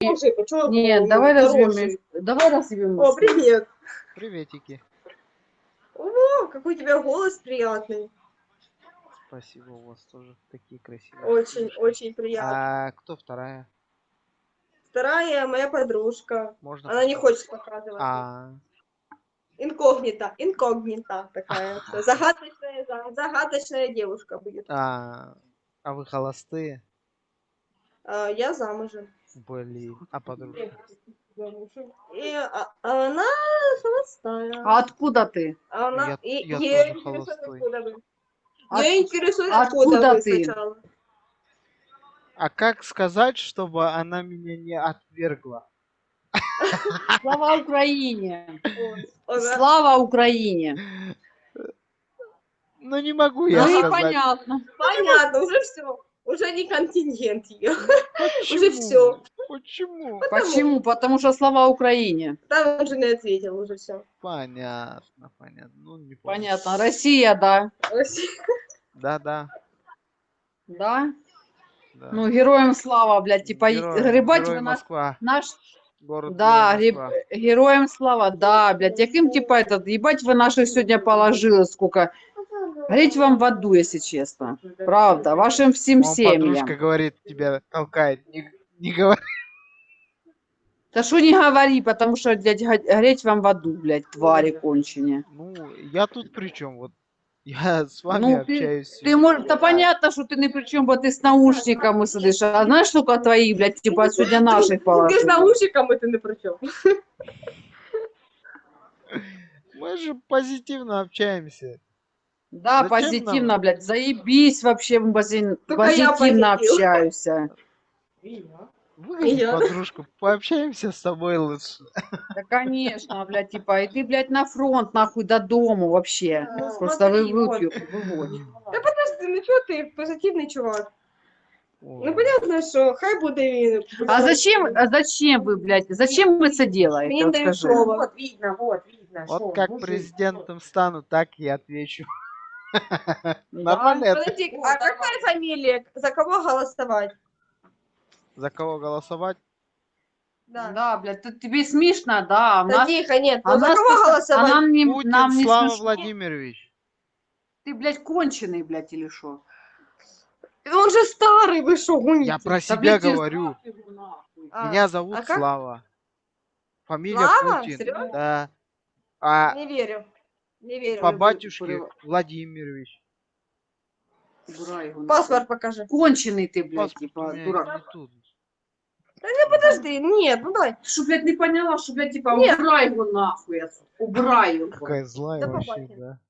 Дорожий, почему Нет, давай дорожий? Давай развьем. О, привет. Приветики. О, какой у тебя голос приятный. Спасибо, у вас тоже такие красивые. Очень, очень приятно. А кто вторая? Вторая моя подружка. Можно? Она не хочет показывать. А, Инкогнита, инкогнита такая. всё. Загадочная, за- загадочная девушка будет. а, а вы холостые? А, я замужем. Блин, а подружка? И а- она холостая. А откуда ты? Она, Я- и, я её тоже холостой. От- Её интересует, откуда откуда ты? сначала. А как сказать, чтобы она меня не отвергла? Слава Украине! Слава Украине! Ну не могу я Ну и сказать. понятно. Понятно, уже все. Уже не контингент ее. Почему? Уже всё. Почему? Почему? Потому что слава Украине. Там он же не ответил, уже все. Понятно, понятно. Ну не помню. Понятно. Россия, да. Да, да, Да? да. Ну, героям слава, блядь, типа, Герой- грибать Герой вы наш, Москва. наш, Город да, Москва. героям слава, да, блядь, яким, типа, этот, ебать вы наших сегодня положили, сколько, гореть вам в аду, если честно, правда, вашим всем Вон семьям. подружка говорит, тебя толкает. Не, не говори. Да что не говори, потому что, блядь, го- гореть вам в аду, блядь, твари кончене. Ну, я тут при чем? Вот я с вами Ну, ты- общаюсь. Ты можешь, да понятно, что ты ни при чем, бо ты с наушниками сидишь, а знаешь, сколько твоих, блядь, типа, сегодня наших Ты с наушником это не при чем. Мы же позитивно общаемся. Да, Зачем позитивно, нам? блядь, заебись вообще, позитивно позитив. общаюсь. Я. подружку, пообщаемся с тобой лучше. Да, конечно, блядь, типа, и ты, блядь, на фронт, нахуй, до дому вообще. Ну, Просто вы смотри, вот. выпью, выводишь. Да подожди, ну что ты, позитивный чувак. Ой, Ну понятно, що хай буде він. А зачем, а зачем вы, блядь, зачем вы это делаете, вот скажи? Вот видно, вот видно. Вот шо, как мужик. президентом стану, так и отвечу. Да. Нормально это? Подожди, а какая фамилия? За кого голосовать? За кого голосовать? Да. Да, блядь, ты- тебе смешно, да, а Да нас, тихо, нет, а ну за кого пос- а голосовать? нам не, Путин нам не Слава смешно. Владимирович. Ты, блядь, конченый, блядь, или что? Он же старый, вы что, гоните? Я про Да, себя блядь, тебе говорю. А, Меня зовут а как? Слава. Фамилия Слава? Путин. Серьезно? Да. А Не верю. Не верю. по батюшке Владимирович. Убирай его. Паспорт покажи. Конченый ты, блядь, Паспорт типа, меня дурак. не тут. Подожди, нет, ну дай. Что, блядь, не поняла, что, блядь, типа, Нет. убирай его нахуй, убирай его. Какая злая Да вообще, побачим. да.